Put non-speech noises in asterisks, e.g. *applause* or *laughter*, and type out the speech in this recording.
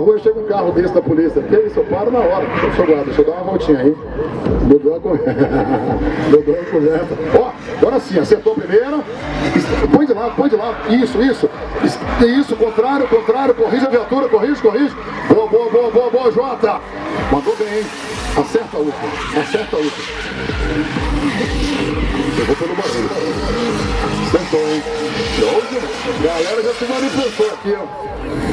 na rua chega um carro desse da polícia. Que isso? Eu paro na hora. Deixa eu, guarda, deixa eu dar uma voltinha aí. Mudou *laughs* a conversa. Mudou a correta. Ó, agora sim, acertou primeiro. Põe de lado, põe de lado. Isso, isso. Isso, contrário, contrário. Corrige a viatura, corrige, corrige. Boa, boa, boa, boa, boa, Jota. Mandou bem, hein? Acerta a última. Acerta a última. Eu vou pelo barulho. Acertou, hein? Galera já se manifestou aqui, ó.